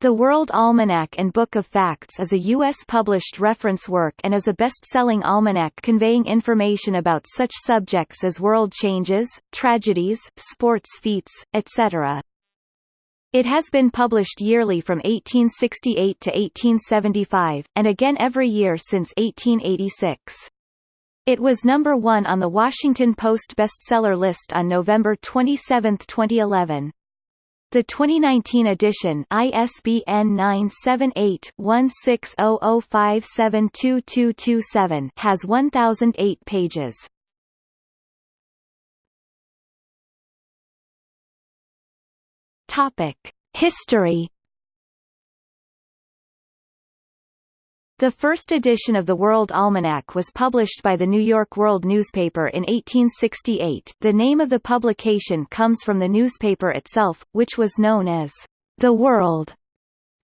The World Almanac and Book of Facts is a U.S.-published reference work and is a best-selling almanac conveying information about such subjects as world changes, tragedies, sports feats, etc. It has been published yearly from 1868 to 1875, and again every year since 1886. It was number one on the Washington Post bestseller list on November 27, 2011. The 2019 edition ISBN 978-1600572227 has 1008 pages. Topic: History The first edition of the World Almanac was published by the New York World newspaper in 1868. The name of the publication comes from the newspaper itself, which was known as The World.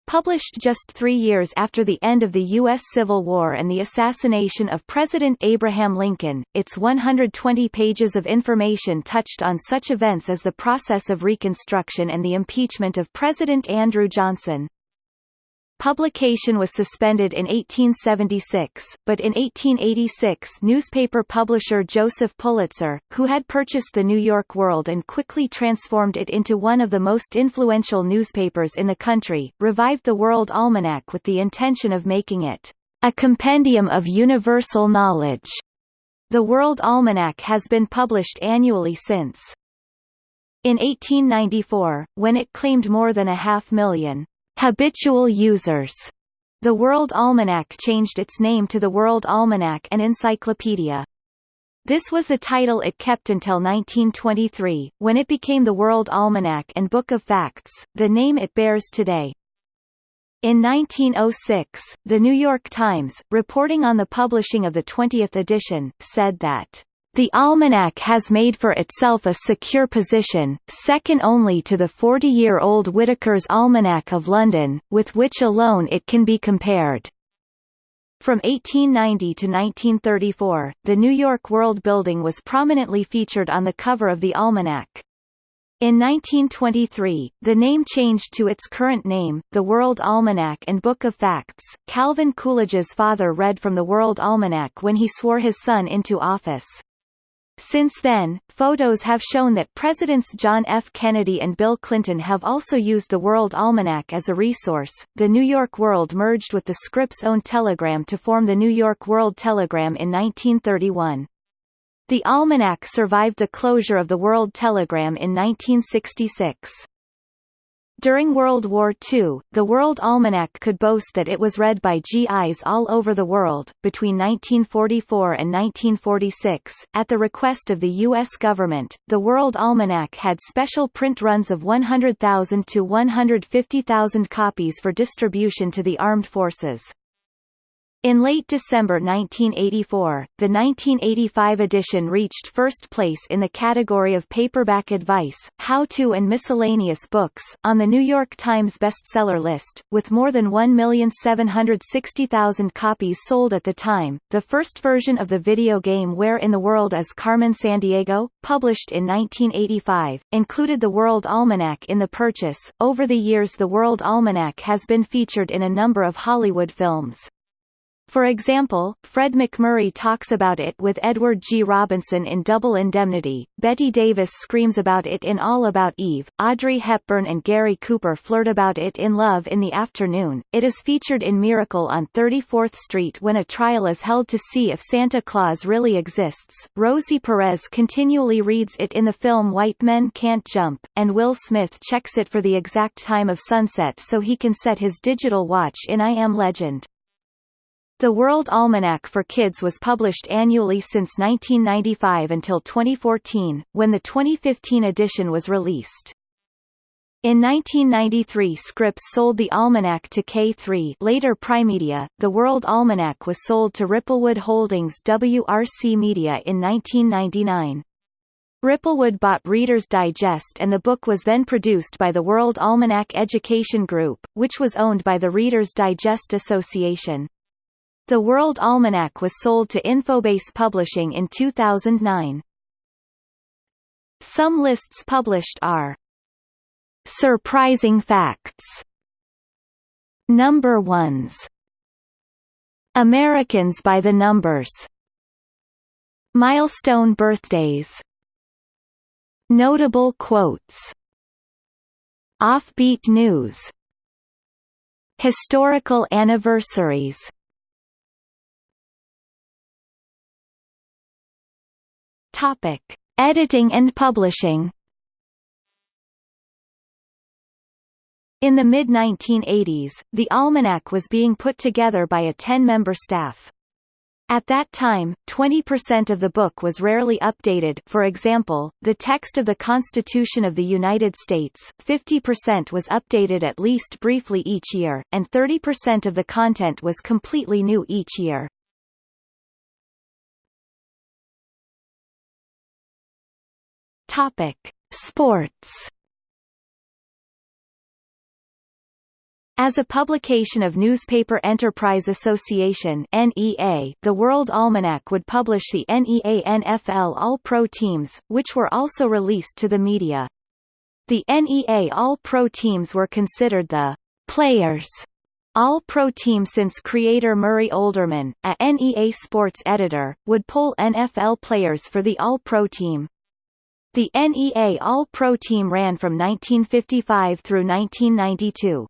Published just three years after the end of the U.S. Civil War and the assassination of President Abraham Lincoln, its 120 pages of information touched on such events as the process of Reconstruction and the impeachment of President Andrew Johnson. Publication was suspended in 1876, but in 1886 newspaper publisher Joseph Pulitzer, who had purchased the New York World and quickly transformed it into one of the most influential newspapers in the country, revived the World Almanac with the intention of making it a compendium of universal knowledge. The World Almanac has been published annually since. In 1894, when it claimed more than a half million habitual users. The World Almanac changed its name to the World Almanac and Encyclopedia. This was the title it kept until 1923, when it became the World Almanac and Book of Facts, the name it bears today. In 1906, The New York Times, reporting on the publishing of the 20th edition, said that the almanac has made for itself a secure position, second only to the 40-year-old Whitaker's Almanac of London, with which alone it can be compared. From 1890 to 1934, the New York World Building was prominently featured on the cover of the almanac. In 1923, the name changed to its current name, the World Almanac and Book of Facts. Calvin Coolidge's father read from the World Almanac when he swore his son into office. Since then, photos have shown that Presidents John F. Kennedy and Bill Clinton have also used the World Almanac as a resource. The New York World merged with the Scripps owned Telegram to form the New York World Telegram in 1931. The almanac survived the closure of the World Telegram in 1966. During World War II, the World Almanac could boast that it was read by GIs all over the world. Between 1944 and 1946, at the request of the U.S. government, the World Almanac had special print runs of 100,000 to 150,000 copies for distribution to the armed forces. In late December 1984, the 1985 edition reached first place in the category of paperback advice, how-to and miscellaneous books, on the New York Times bestseller list, with more than 1,760,000 copies sold at the time. The first version of the video game Where in the World is Carmen Sandiego, published in 1985, included the World Almanac in the purchase. Over the years the World Almanac has been featured in a number of Hollywood films. For example, Fred MacMurray talks about it with Edward G. Robinson in Double Indemnity, Bette Davis screams about it in All About Eve, Audrey Hepburn and Gary Cooper flirt about it in Love in the Afternoon, it is featured in Miracle on 34th Street when a trial is held to see if Santa Claus really exists, Rosie Perez continually reads it in the film White Men Can't Jump, and Will Smith checks it for the exact time of sunset so he can set his digital watch in I Am Legend. The World Almanac for Kids was published annually since 1995 until 2014, when the 2015 edition was released. In 1993 Scripps sold the almanac to K-III later Primedia. The World Almanac was sold to Ripplewood Holdings WRC Media in 1999. Ripplewood bought Reader's Digest and the book was then produced by the World Almanac Education Group, which was owned by the Reader's Digest Association. The World Almanac was sold to Infobase Publishing in 2009. Some lists published are Surprising Facts Number ones Americans by the numbers Milestone birthdays Notable quotes Offbeat news Historical anniversaries Topic. Editing and publishing In the mid-1980s, the almanac was being put together by a 10-member staff. At that time, 20% of the book was rarely updated for example, the text of the Constitution of the United States, 50% was updated at least briefly each year, and 30% of the content was completely new each year. Topic: Sports. As a publication of Newspaper Enterprise Association (NEA), the World Almanac would publish the NEA NFL All-Pro teams, which were also released to the media. The NEA All-Pro teams were considered the players all-pro team since creator Murray Olderman, a NEA sports editor, would poll NFL players for the All-Pro team. The NEA All-Pro team ran from 1955 through 1992.